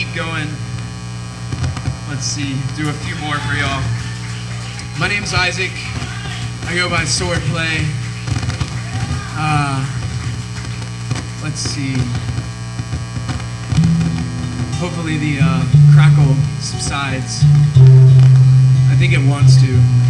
keep going. Let's see, do a few more for y'all. My name's Isaac. I go by Swordplay. Uh, let's see. Hopefully the uh, crackle subsides. I think it wants to.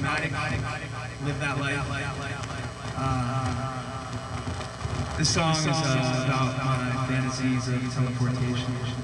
pragmatic, live that life. Uh, this song is uh, about my fantasies of teleportation.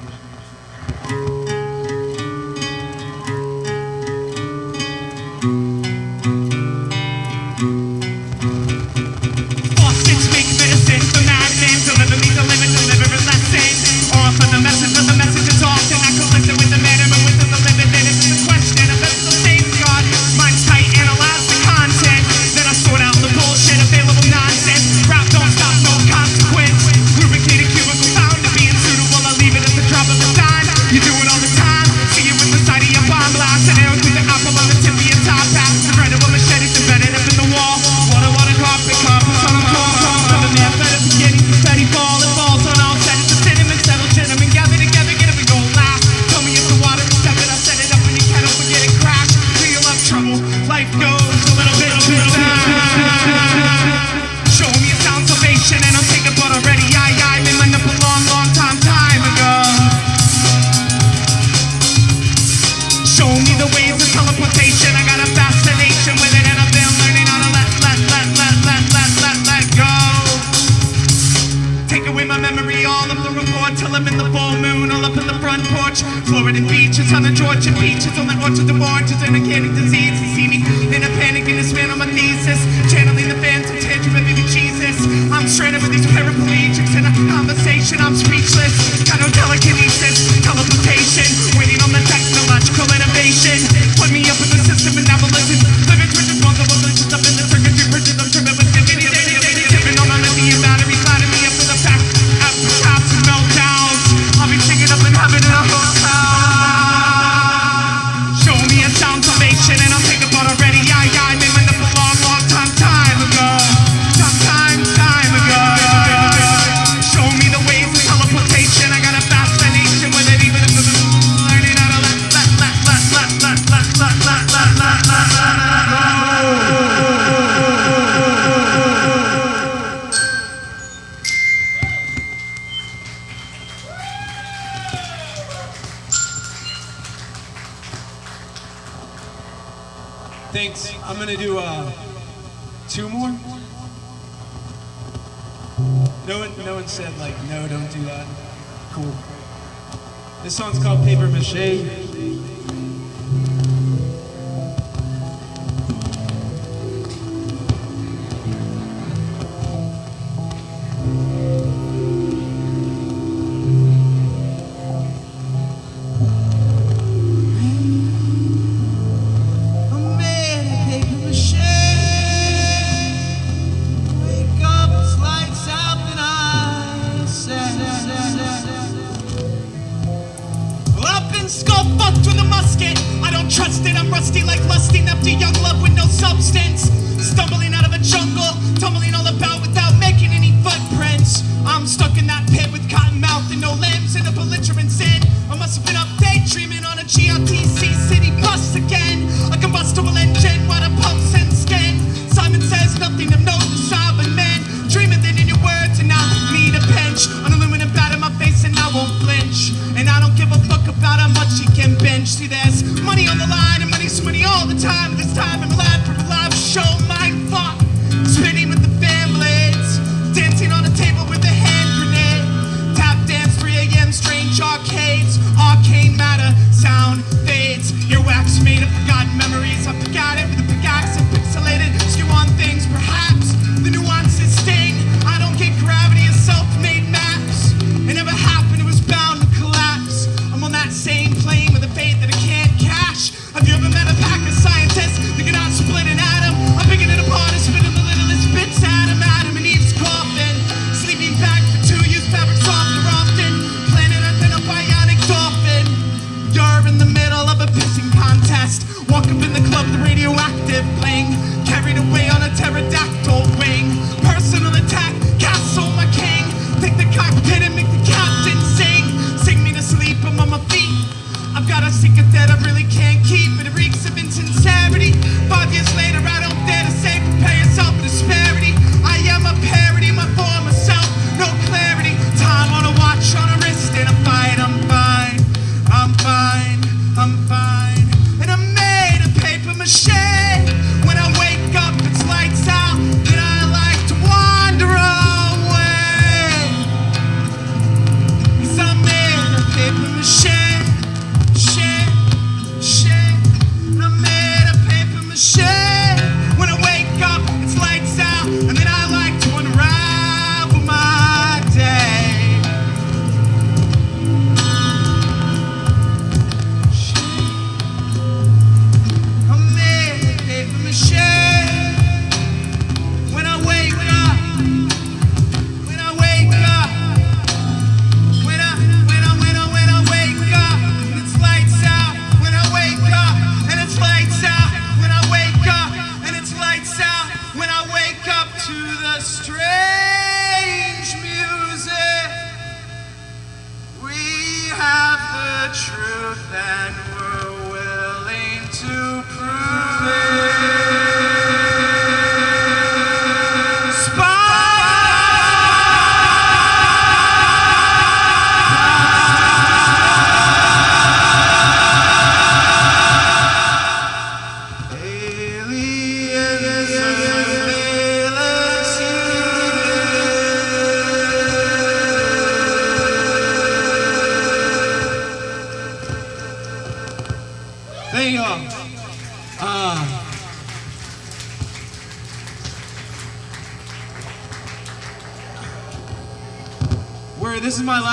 arcade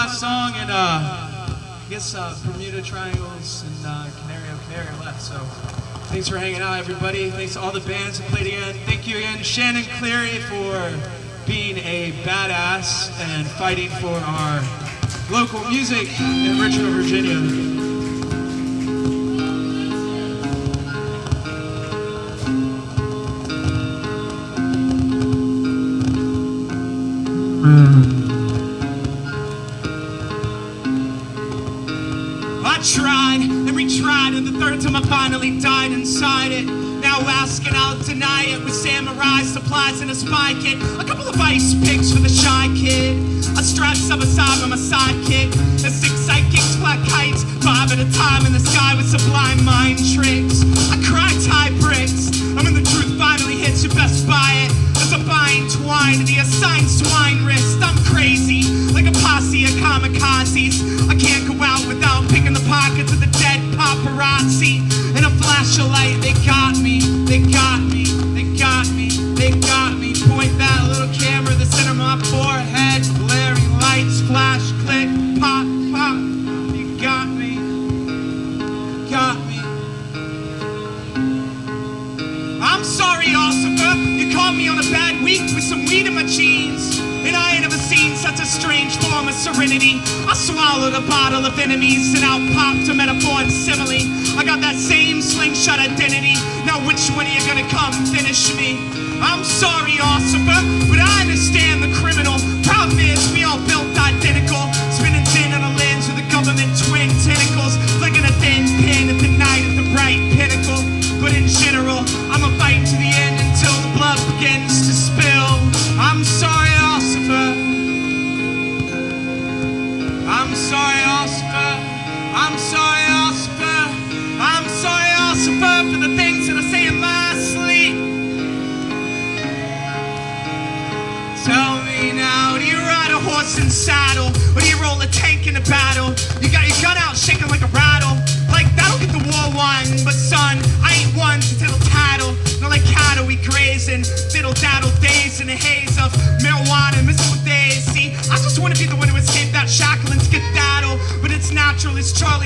last song, and uh, I guess uh, Bermuda Triangles and uh, Canario Canario left. So thanks for hanging out, everybody. Thanks to all the bands who played again. Thank you again, Shannon Cleary, for being a badass and fighting for our local music in Richmond, Virginia. The a spy kick.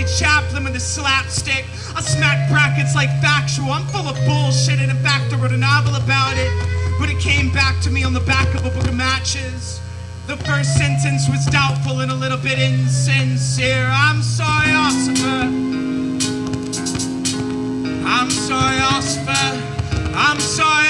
Charlie Chaplin with a slapstick. I smack brackets like factual. I'm full of bullshit and in fact I wrote a novel about it. But it came back to me on the back of a book of matches. The first sentence was doubtful and a little bit insincere. I'm sorry, Ossifer. I'm sorry, Ossifer. I'm sorry,